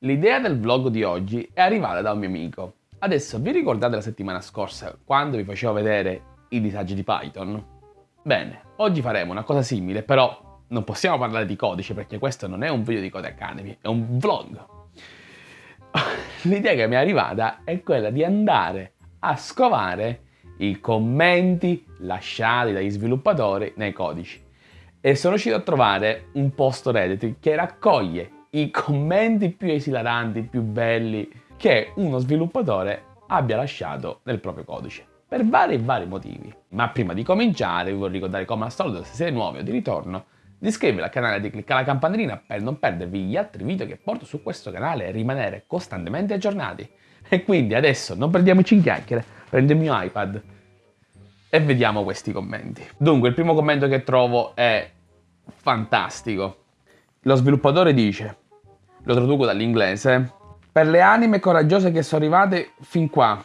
L'idea del vlog di oggi è arrivata da un mio amico. Adesso vi ricordate la settimana scorsa quando vi facevo vedere i disagi di Python? Bene, oggi faremo una cosa simile, però non possiamo parlare di codice perché questo non è un video di Code Academy, è un vlog. L'idea che mi è arrivata è quella di andare a scovare i commenti lasciati dagli sviluppatori nei codici. E sono riuscito a trovare un post Reddit che raccoglie i commenti più esilaranti, più belli che uno sviluppatore abbia lasciato nel proprio codice. Per vari e vari motivi. Ma prima di cominciare vi voglio ricordare come al solito se siete nuovi o di ritorno di iscrivervi al canale e di cliccare la campanellina per non perdervi gli altri video che porto su questo canale e rimanere costantemente aggiornati. E quindi adesso non perdiamoci in chiacchiere, prendo il mio iPad e vediamo questi commenti. Dunque il primo commento che trovo è fantastico. Lo sviluppatore dice, lo traduco dall'inglese, per le anime coraggiose che sono arrivate fin qua,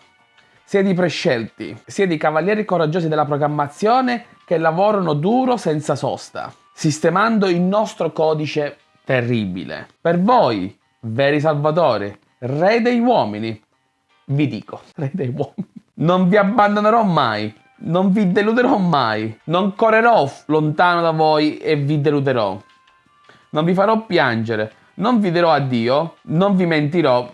sia di prescelti, sia di cavalieri coraggiosi della programmazione che lavorano duro senza sosta, sistemando il nostro codice terribile. Per voi, veri salvatori, re dei uomini, vi dico, re dei uomini, non vi abbandonerò mai, non vi deluderò mai, non correrò lontano da voi e vi deluderò non vi farò piangere, non vi dirò addio, non vi mentirò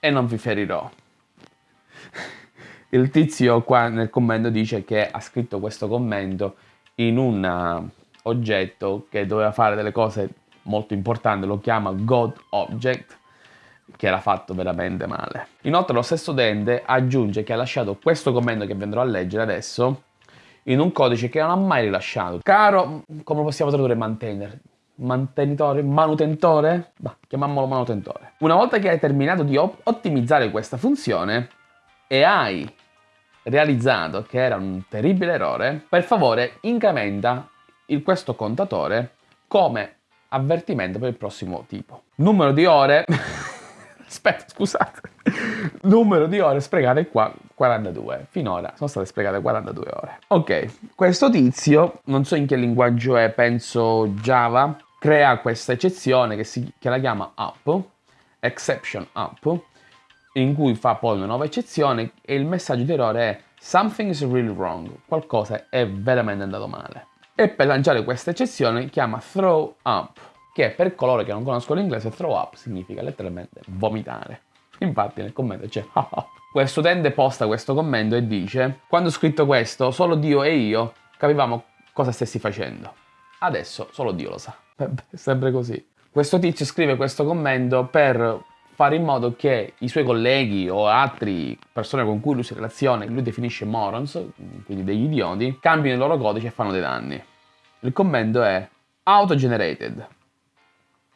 e non vi ferirò. Il tizio qua nel commento dice che ha scritto questo commento in un uh, oggetto che doveva fare delle cose molto importanti, lo chiama God Object, che era fatto veramente male. Inoltre lo stesso utente aggiunge che ha lasciato questo commento che vi andrò a leggere adesso in un codice che non ha mai rilasciato. Caro, come possiamo tradurre maintainer? Mantenitore, manutentore, bah, chiamiamolo manutentore. Una volta che hai terminato di ottimizzare questa funzione e hai realizzato che era un terribile errore, per favore incrementa il, questo contatore come avvertimento per il prossimo tipo. Numero di ore... Aspetta, scusate. Numero di ore sprecate qua 42. Finora sono state sprecate 42 ore. Ok, questo tizio, non so in che linguaggio è, penso Java, crea questa eccezione che, si, che la chiama app, exception app, in cui fa poi una nuova eccezione e il messaggio di errore è something is really wrong, qualcosa è veramente andato male. E per lanciare questa eccezione chiama throw up, che per coloro che non conoscono l'inglese throw up significa letteralmente vomitare. Infatti nel commento c'è Questo utente posta questo commento e dice Quando ho scritto questo, solo Dio e io capivamo cosa stessi facendo. Adesso solo Dio lo sa. È sempre così. Questo tizio scrive questo commento per fare in modo che i suoi colleghi o altre persone con cui lui si relaziona, che lui definisce morons, quindi degli idioti, cambino il loro codice e fanno dei danni. Il commento è auto-generated.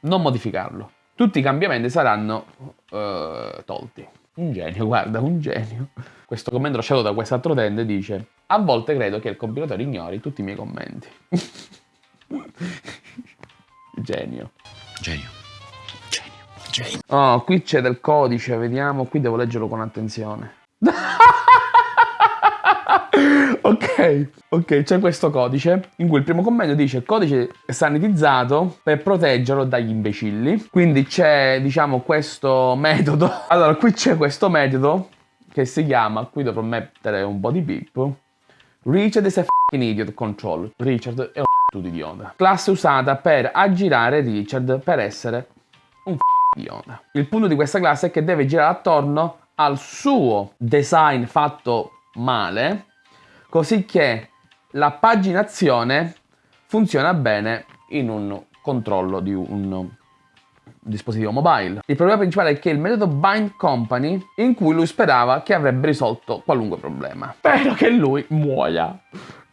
Non modificarlo. Tutti i cambiamenti saranno uh, tolti. Un genio, guarda, un genio. Questo commento lasciato da quest'altro utente dice A volte credo che il compilatore ignori tutti i miei commenti. Genio. Genio. Genio. Genio. Oh, qui c'è del codice, vediamo. Qui devo leggerlo con attenzione. ok, ok, c'è questo codice in cui il primo commento dice codice sanitizzato per proteggerlo dagli imbecilli. Quindi c'è, diciamo, questo metodo. Allora, qui c'è questo metodo che si chiama, qui dovrò mettere un po' di beep. Richard is a f***ing idiot control. Richard è un tu idiota. Classe usata per aggirare Richard per essere un f***o idiota. Il punto di questa classe è che deve girare attorno al suo design fatto male, così che la paginazione funziona bene in un controllo di un dispositivo mobile. Il problema principale è che il metodo bind company in cui lui sperava che avrebbe risolto qualunque problema. Spero che lui muoia.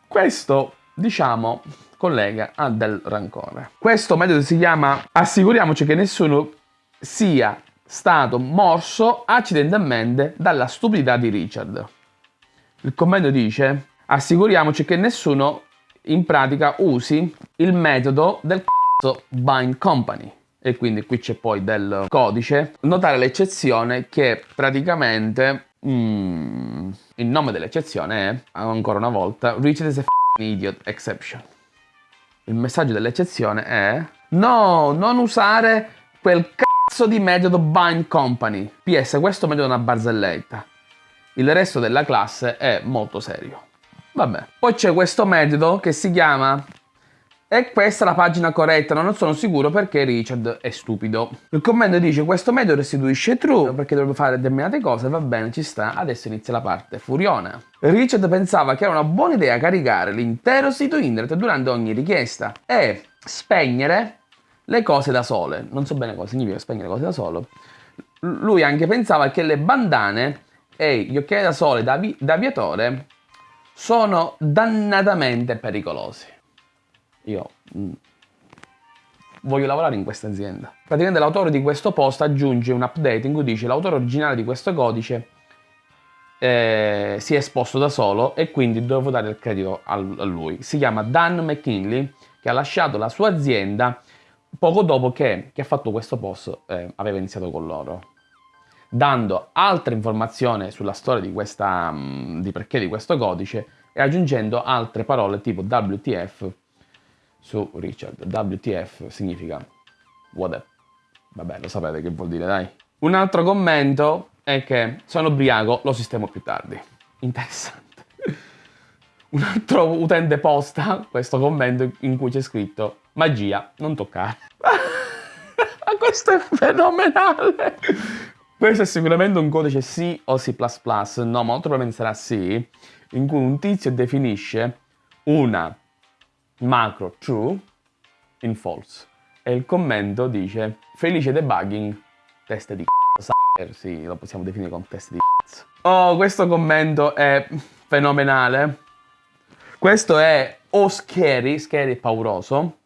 Questo, diciamo, collega ha del rancore. Questo metodo si chiama assicuriamoci che nessuno sia stato morso accidentalmente dalla stupidità di Richard. Il commento dice assicuriamoci che nessuno in pratica usi il metodo del c***o bind company e quindi qui c'è poi del codice. Notare l'eccezione che praticamente mm, il nome dell'eccezione è ancora una volta Richard is a idiot exception. Il messaggio dell'eccezione è no, non usare quel cazzo di metodo bind company. PS, questo metodo è una barzelletta. Il resto della classe è molto serio. Vabbè. Poi c'è questo metodo che si chiama e questa è la pagina corretta, non sono sicuro perché Richard è stupido. Il commento dice questo metodo restituisce true perché dovrebbe fare determinate cose, va bene, ci sta, adesso inizia la parte furiona. Richard pensava che era una buona idea caricare l'intero sito internet durante ogni richiesta e spegnere le cose da sole. Non so bene cosa significa spegnere cose da sole. Lui anche pensava che le bandane e gli occhiali da sole da, da aviatore sono dannatamente pericolosi io mm, voglio lavorare in questa azienda. Praticamente l'autore di questo post aggiunge un update in cui dice l'autore originale di questo codice eh, si è esposto da solo e quindi devo dare il credito a, a lui. Si chiama Dan McKinley che ha lasciato la sua azienda poco dopo che chi ha fatto questo post eh, aveva iniziato con loro dando altre informazioni sulla storia di, questa, mm, di perché di questo codice e aggiungendo altre parole tipo WTF su Richard. WTF significa whatever. Vabbè, lo sapete che vuol dire, dai. Un altro commento è che sono ubriaco, lo sistemo più tardi. Interessante. Un altro utente posta questo commento in cui c'è scritto magia, non toccare. questo è fenomenale. Questo è sicuramente un codice C o C++, no, molto probabilmente sarà C, in cui un tizio definisce una macro true in false. E il commento dice felice debugging, test di c***o, sì, lo possiamo definire come test di c***o. Oh, questo commento è fenomenale. Questo è o scary, scary e pauroso,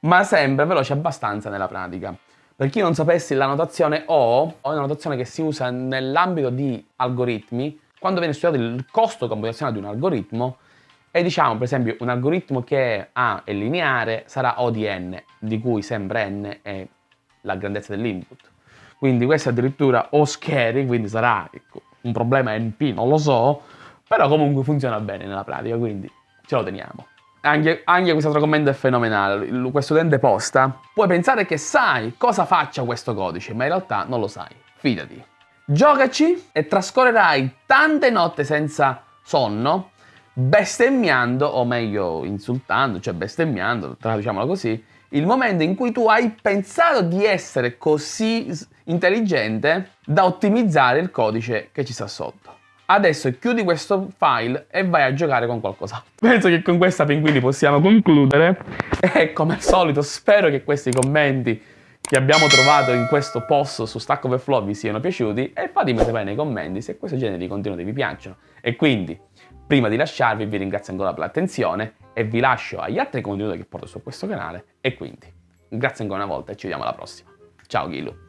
ma sembra veloce abbastanza nella pratica. Per chi non sapesse, la notazione O è una notazione che si usa nell'ambito di algoritmi, quando viene studiato il costo computazionale di un algoritmo, e diciamo, per esempio, un algoritmo che A è lineare sarà O di n, di cui sempre n è la grandezza dell'input. Quindi questo è addirittura O scary, quindi sarà ecco, un problema NP, non lo so, però comunque funziona bene nella pratica, quindi ce lo teniamo. Anche, anche questo altro commento è fenomenale, questo utente posta, puoi pensare che sai cosa faccia questo codice, ma in realtà non lo sai, fidati. Giocaci e trascorrerai tante notte senza sonno bestemmiando, o meglio insultando, cioè bestemmiando, traduciamola così, il momento in cui tu hai pensato di essere così intelligente da ottimizzare il codice che ci sta sotto. Adesso chiudi questo file e vai a giocare con qualcosa. Penso che con questa pinguini possiamo concludere e come al solito spero che questi commenti che abbiamo trovato in questo post su Stack Overflow vi siano piaciuti e fatemi sapere nei commenti se questo genere di contenuti vi piacciono. E quindi Prima di lasciarvi vi ringrazio ancora per l'attenzione e vi lascio agli altri contenuti che porto su questo canale e quindi grazie ancora una volta e ci vediamo alla prossima. Ciao Ghilu!